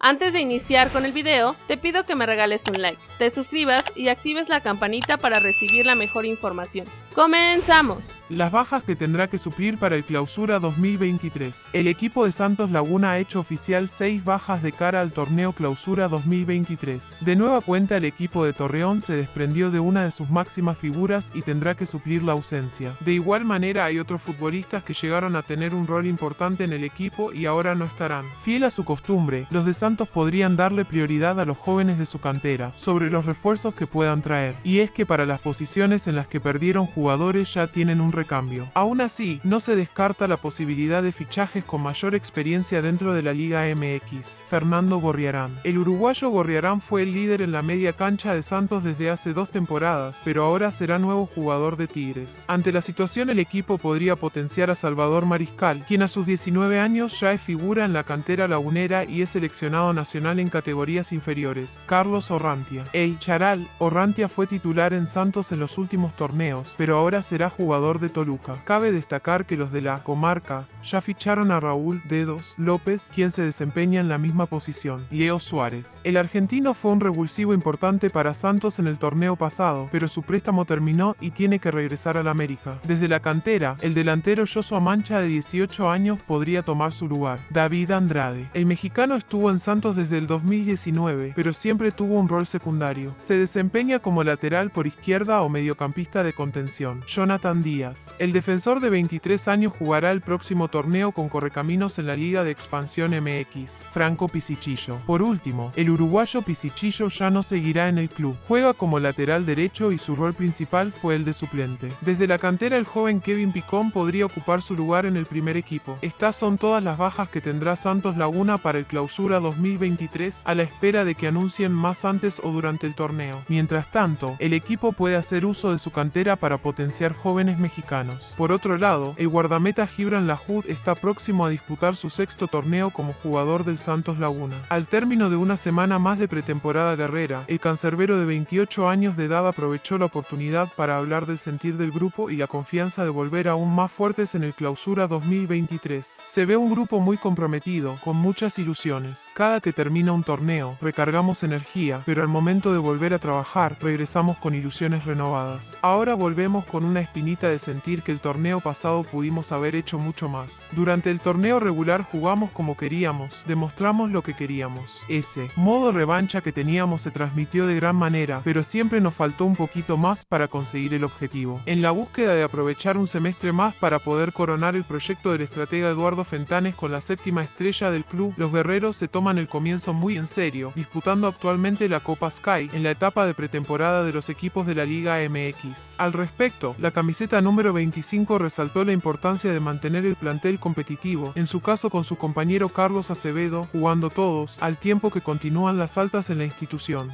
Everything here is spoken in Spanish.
Antes de iniciar con el video, te pido que me regales un like, te suscribas y actives la campanita para recibir la mejor información. ¡Comenzamos! Las bajas que tendrá que suplir para el Clausura 2023. El equipo de Santos Laguna ha hecho oficial 6 bajas de cara al torneo Clausura 2023. De nueva cuenta el equipo de Torreón se desprendió de una de sus máximas figuras y tendrá que suplir la ausencia. De igual manera hay otros futbolistas que llegaron a tener un rol importante en el equipo y ahora no estarán. Fiel a su costumbre, los de Santos podrían darle prioridad a los jóvenes de su cantera, sobre los refuerzos que puedan traer. Y es que para las posiciones en las que perdieron jugadores ya tienen un recambio. Aún así, no se descarta la posibilidad de fichajes con mayor experiencia dentro de la Liga MX. Fernando Gorriarán. El uruguayo Gorriarán fue el líder en la media cancha de Santos desde hace dos temporadas, pero ahora será nuevo jugador de Tigres. Ante la situación el equipo podría potenciar a Salvador Mariscal, quien a sus 19 años ya es figura en la cantera lagunera y es seleccionado nacional en categorías inferiores. Carlos Orrantia. El Charal, Orrantia fue titular en Santos en los últimos torneos, pero ahora será jugador de Toluca. Cabe destacar que los de la comarca ya ficharon a Raúl Dedos López, quien se desempeña en la misma posición, Leo Suárez. El argentino fue un revulsivo importante para Santos en el torneo pasado, pero su préstamo terminó y tiene que regresar al América. Desde la cantera, el delantero Joshua Mancha de 18 años podría tomar su lugar. David Andrade. El mexicano estuvo en Santos desde el 2019, pero siempre tuvo un rol secundario. Se desempeña como lateral por izquierda o mediocampista de contención. Jonathan Díaz. El defensor de 23 años jugará el próximo torneo con Correcaminos en la Liga de Expansión MX, Franco Pisichillo. Por último, el uruguayo Pisichillo ya no seguirá en el club. Juega como lateral derecho y su rol principal fue el de suplente. Desde la cantera el joven Kevin Picón podría ocupar su lugar en el primer equipo. Estas son todas las bajas que tendrá Santos Laguna para el clausura 2023 a la espera de que anuncien más antes o durante el torneo. Mientras tanto, el equipo puede hacer uso de su cantera para potenciar jóvenes mexicanos por otro lado, el guardameta Gibran Lahoud está próximo a disputar su sexto torneo como jugador del Santos Laguna. Al término de una semana más de pretemporada guerrera, el cancerbero de 28 años de edad aprovechó la oportunidad para hablar del sentir del grupo y la confianza de volver aún más fuertes en el clausura 2023. Se ve un grupo muy comprometido, con muchas ilusiones. Cada que termina un torneo, recargamos energía, pero al momento de volver a trabajar, regresamos con ilusiones renovadas. Ahora volvemos con una espinita de sentir que el torneo pasado pudimos haber hecho mucho más. Durante el torneo regular jugamos como queríamos, demostramos lo que queríamos. Ese modo revancha que teníamos se transmitió de gran manera, pero siempre nos faltó un poquito más para conseguir el objetivo. En la búsqueda de aprovechar un semestre más para poder coronar el proyecto del estratega Eduardo Fentanes con la séptima estrella del club, los guerreros se toman el comienzo muy en serio, disputando actualmente la Copa Sky en la etapa de pretemporada de los equipos de la Liga MX. Al respecto, la camiseta número número 25 resaltó la importancia de mantener el plantel competitivo, en su caso con su compañero Carlos Acevedo, jugando todos, al tiempo que continúan las altas en la institución.